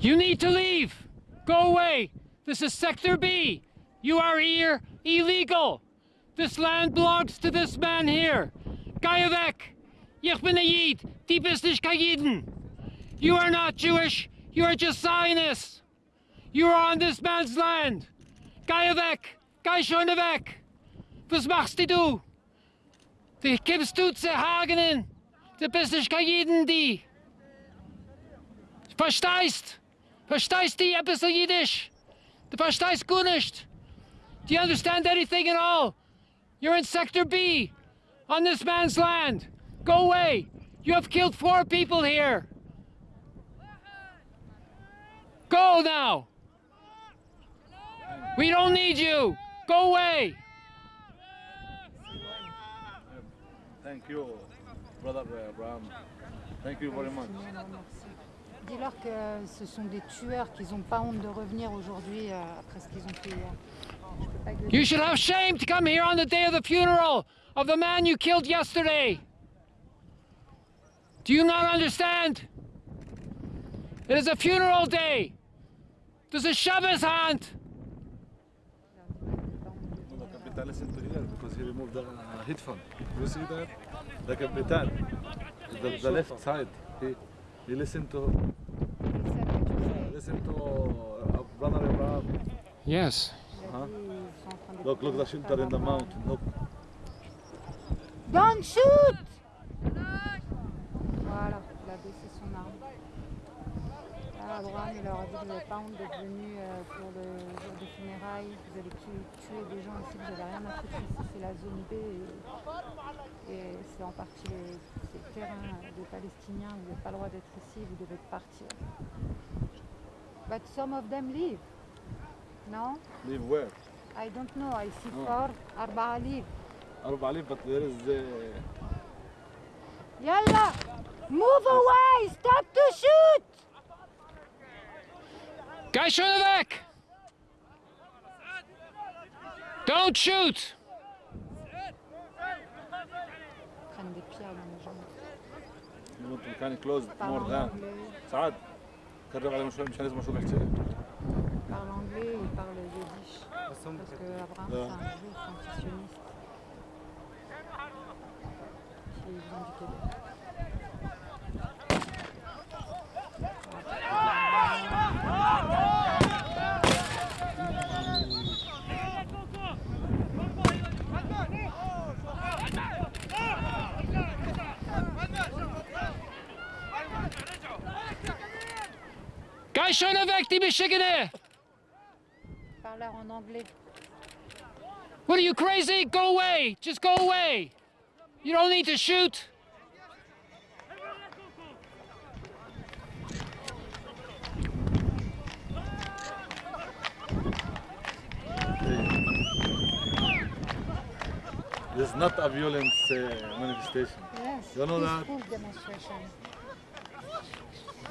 You need to leave. Go away. This is Sector B. You are here illegal. This land belongs to this man here. Ga weg. Ich bin a Yid. Die bist nicht You are not Jewish. You are just Zionists. You are on this man's land. Ga weg. Schon weg. Was machst du? Du gibst du zu Hagenen. Du bist nicht kein die. Verstehst? Verstehst du ein bisschen Jiddisch? Du verstehst gut nicht. Do you understand anything at all? You're in Sector B, on this man's land. Go away. You have killed four people here. Go now. We don't need you. Go away. Thank you, brother Abraham. Thank you very much. Dis-leur que ce sont des tueurs, qu'ils n'ont pas honte de revenir aujourd'hui euh, après ce qu'ils ont fait hier. You should have shame to come here on the day of the funeral of the man you killed yesterday. Do you not understand? It is a funeral day. There's a Shabbos here because he removed the headphone. You see that? The capital, the, the left side. He he listened to listen to uh, brother Abraham. Yes. Look, look the shelter in the mountain. Look. Don't shoot Voilà, il a baissé son arme. Là, Abraham, il leur a dit que vous n'avez pas honte d'être venus euh, pour le jour des funérailles, vous allez tuer, tuer des gens ici, vous n'avez rien à foutre ici, c'est la zone B et, et c'est en partie les, c'est le terrain des Palestiniens, vous n'avez pas le droit d'être ici, vous devez partir. But some of them leave. No? Leave where? I don't know, I see Oh. four, أربعة leave. Arab Ali, but there is uh, Yalla! Move away! Stop to shoot! Guy Schoeneweg! مكان closed Parle more en than. anglais, سعد قرب علينا شوي مشان لازم اشوف الحكي. parle anglais, il parle yiddish. Parce que Abraham, c'est un juif antisioniste. Qui vient du Québec. Guy Schoeneweg, die Michigane! Parle en anglais. What are you crazy? Go away! Just go away! You don't need to shoot! This is not a violence uh, manifestation. Yes, You know that? demonstration.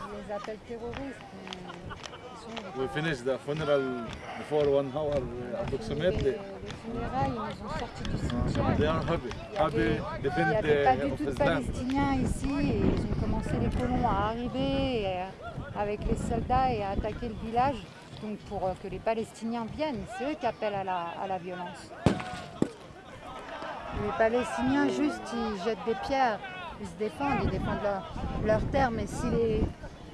Les appelle terroristes, sont We finished the funeral before one hour uh, approximately. les funérailles, ils nous ont sortis du cimetière. They are happy. Happy il n'y avait pas the, du tout de. Palestiniens ici et ils ont commencé les colons à arriver euh, avec les soldats et à attaquer le village donc pour euh, que les Palestiniens viennent. C'est eux qui appellent à la, à la violence. Les Palestiniens juste ils jettent des pierres, ils se défendent, ils défendent leur, leur terre mais si les,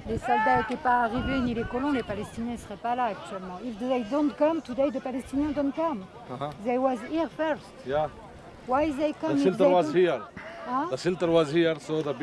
les soldats n'étaient pas arrivés ni les colons, les Palestiniens ne seraient pas là actuellement. If they don't come today, the Palestinians don't come. Uh-huh. They was here first. Yeah. Why they come The shelter was here. Huh? The shelter was here, so the